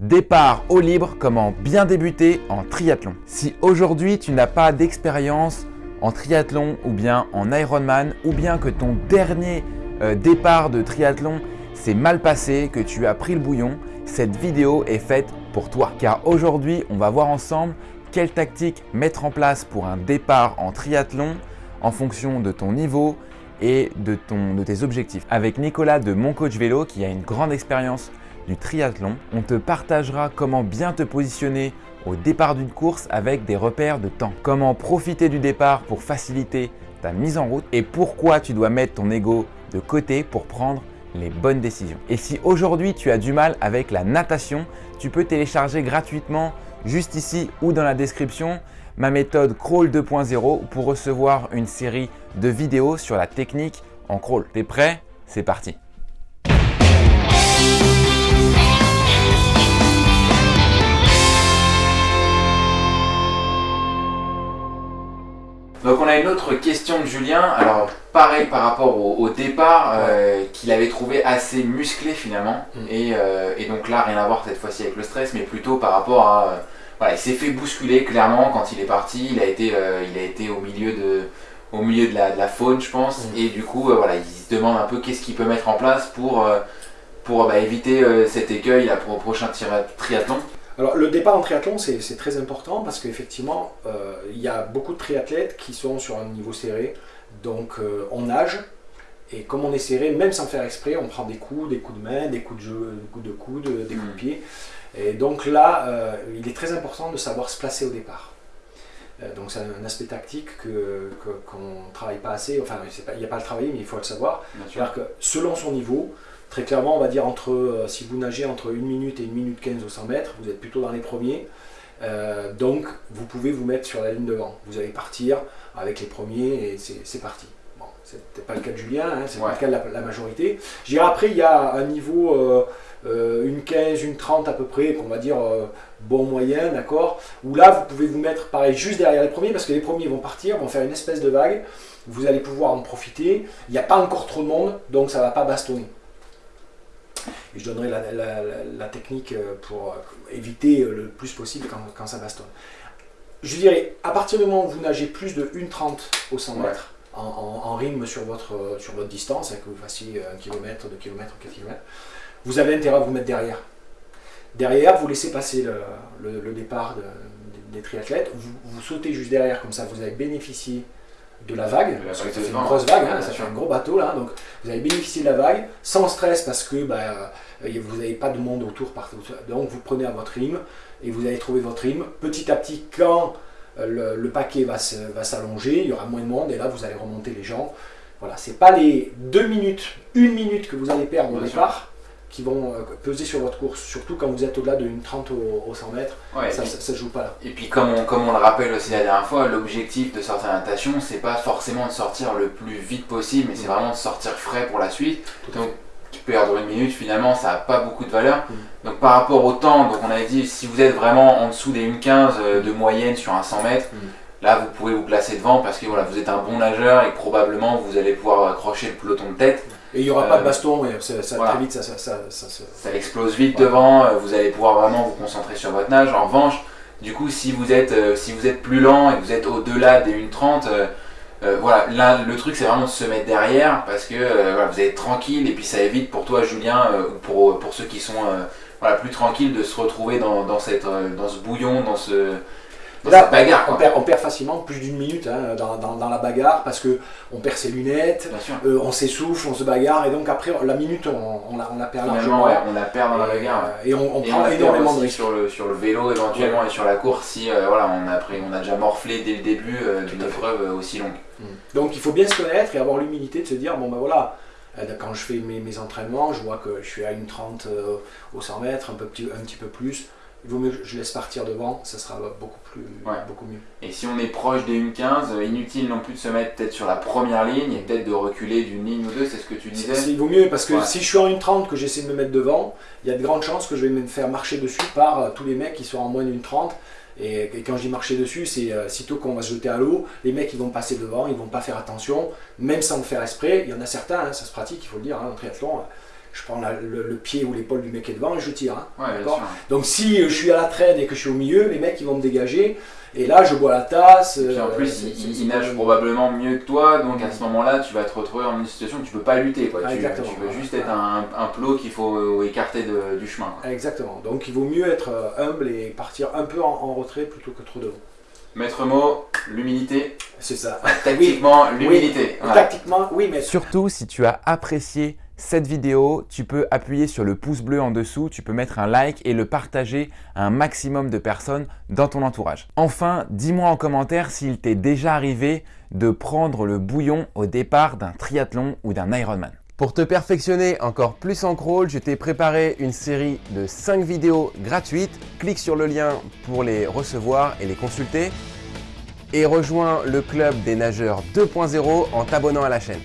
Départ au libre, comment bien débuter en triathlon. Si aujourd'hui tu n'as pas d'expérience en triathlon ou bien en Ironman ou bien que ton dernier euh, départ de triathlon s'est mal passé, que tu as pris le bouillon, cette vidéo est faite pour toi. Car aujourd'hui, on va voir ensemble quelle tactique mettre en place pour un départ en triathlon en fonction de ton niveau et de, de tes objectifs. Avec Nicolas de Mon Coach Vélo qui a une grande expérience du triathlon, on te partagera comment bien te positionner au départ d'une course avec des repères de temps. Comment profiter du départ pour faciliter ta mise en route et pourquoi tu dois mettre ton ego de côté pour prendre les bonnes décisions. Et si aujourd'hui tu as du mal avec la natation, tu peux télécharger gratuitement juste ici ou dans la description ma méthode Crawl 2.0 pour recevoir une série de vidéos sur la technique en crawl. T'es prêt? C'est parti Donc on a une autre question de Julien, alors pareil par rapport au, départ, euh, qu'il avait trouvé assez musclé finalement, mm. euh, et, donc là rien à voir cette fois-ci avec le stress, mais plutôt par rapport à... Euh, voilà, il s'est fait bousculer clairement quand il est parti, il a été, il a été au milieu de, au milieu de la, faune je pense, mm. et du coup voilà, il se demande un peu qu'est-ce qu'il peut mettre en place pour, pour bah, éviter cet écueil pour au prochain triathlon. Alors le départ en triathlon c'est très important parce qu'effectivement euh, il y a beaucoup de triathlètes qui sont sur un niveau serré, donc euh, on nage et comme on est serré, même sans faire exprès, on prend des coups, des coups de main, des coups de, jeu, des coups de coude, des coups de mm. pied. Et donc là, euh, il est très important de savoir se placer au départ. Donc c'est un aspect tactique qu'on que, ne travaille pas assez, enfin il n'y a pas le travail mais il faut le savoir. C'est-à-dire que selon son niveau, Très clairement, on va dire entre, euh, si vous nagez entre 1 minute et 1 minute 15 au 100 mètres, vous êtes plutôt dans les premiers. Euh, donc, vous pouvez vous mettre sur la ligne devant. Vous allez partir avec les premiers et c'est parti. Bon, c'était pas le cas de Julien, hein, c'est pas le cas de la, majorité. Je dirais après, il y a un niveau, euh, une 15, une 30 à peu près, qu'on va dire bon moyen, d'accord Où là, vous pouvez vous mettre pareil juste derrière les premiers parce que les premiers vont partir, vont faire une espèce de vague. Vous allez pouvoir en profiter. Il n'y a pas encore trop de monde, donc ça ne va pas bastonner je donnerai la, technique euh, pour euh, éviter euh, le plus possible quand, ça bastonne. Je dirais, à partir du moment où vous nagez plus de 1,30 au 100 mètres, en, rythme sur votre, sur votre distance, hein, que vous fassiez 1 km, 2 km, 4 km, vous avez intérêt à vous mettre derrière. Derrière, vous laissez passer le, départ des triathlètes, vous, vous, sautez juste derrière, comme ça vous avez bénéficié de la vague, parce que ça fait une grosse vague, hein, ça fait un gros bateau là, donc vous avez bénéficié de la vague, sans stress parce que bah, euh, vous n'avez pas de monde autour partout. Donc vous prenez à votre rythme et vous allez trouver votre rythme. Petit à petit, quand euh, le, paquet va s'allonger, il y aura moins de monde et là vous allez remonter les gens. Voilà, c'est pas les deux minutes, une minute que vous allez perdre au départ, qui vont euh, peser sur votre course, surtout quand vous êtes au-delà d'une 30 au, 100 mètres, ça ne joue pas là. Et puis comme on, comme on le rappelle aussi la dernière fois, l'objectif de sortir la natation, c'est pas forcément de sortir le plus vite possible, mais c'est mm. vraiment de sortir frais pour la suite. Donc tu peux perdre une minute, finalement ça n'a pas beaucoup de valeur. Mm. Donc par rapport au temps, donc on avait dit si vous êtes vraiment en dessous des 1,15 euh, de moyenne sur un 100 mètres, mm. là vous pouvez vous placer devant parce que voilà, vous êtes un bon nageur et probablement vous allez pouvoir accrocher le peloton de tête. Et il n'y aura pas de euh, baston, ça, ça très vite, ça, ça, explose vite devant, euh, vous allez pouvoir vraiment vous concentrer sur votre nage. En revanche, du coup, si vous êtes, euh, si vous êtes plus lent et que vous êtes au-delà des 1,30, euh, voilà, là, le truc c'est vraiment de se mettre derrière parce que vous êtes tranquille et puis ça évite pour toi, Julien, pour, pour ceux qui sont voilà, plus tranquilles, de se retrouver dans, dans, cette, dans ce bouillon, dans ce bagarre, on, perd, on, perd, facilement plus d'une minute hein, dans, la bagarre parce que on perd ses lunettes, euh, on s'essouffle, on se bagarre et donc après la minute on, la, on la, perd largement. on la perd dans la bagarre. Euh, et on, prend énormément de risques. Sur le, sur le vélo éventuellement et sur la course si euh, voilà, on, a on a déjà morflé dès le début d'une épreuve aussi longue. Mm. Donc il faut bien se connaître et avoir l'humilité de se dire bon ben voilà quand je fais mes, mes, entraînements, je vois que je suis à une 30 au 100 mètres, un, peu, un petit peu plus il vaut mieux que je laisse partir devant, ça sera beaucoup, plus, beaucoup mieux. Et si on est proche des 1.15, euh, inutile non plus de se mettre peut-être sur la première ligne et peut-être de reculer d'une ligne ou deux, c'est ce que tu disais Il vaut mieux parce que si je suis en 1.30 que j'essaie de me mettre devant, il y a de grandes chances que je vais me faire marcher dessus par euh, tous les mecs qui sont en moins d'une 30. Et, quand je dis marcher dessus, c'est euh, sitôt qu'on va se jeter à l'eau, les mecs ils vont passer devant, ils vont pas faire attention, même sans le faire esprit. Il y en a certains, hein, ça se pratique, il faut le dire, hein, en triathlon je prends la- le, le pied ou l'épaule du mec qui est devant et je tire. hein. Ouais. Donc si euh, je suis à la traîne et que je suis au milieu, les mecs ils vont me dégager. Et là je bois la tasse. Et puis en euh, plus, c'est- il, nage probablement mieux que toi, donc à ce moment-là, tu vas te retrouver en une situation où tu peux pas lutter. Quoi. Ah, tu, tu veux juste être un, un plot qu'il faut euh, écarter de- du chemin. quoi. Exactement. Donc il vaut mieux être euh, humble et partir un peu en, en retrait plutôt que trop devant. Maître mot, l'humilité. C'est ça. Tactiquement, l'humilité. Tactiquement, oui, mais Surtout, si tu as apprécié cette vidéo, tu peux appuyer sur le pouce bleu en dessous, tu peux mettre un like et le partager à un maximum de personnes dans ton entourage. Enfin, dis-moi en commentaire s'il t'est déjà arrivé de prendre le bouillon au départ d'un triathlon ou d'un Ironman. Pour te perfectionner encore plus en crawl, je t'ai préparé une série de 5 vidéos gratuites. Clique sur le lien pour les recevoir et les consulter. Et rejoins le club des nageurs 2.0 en t'abonnant à la chaîne.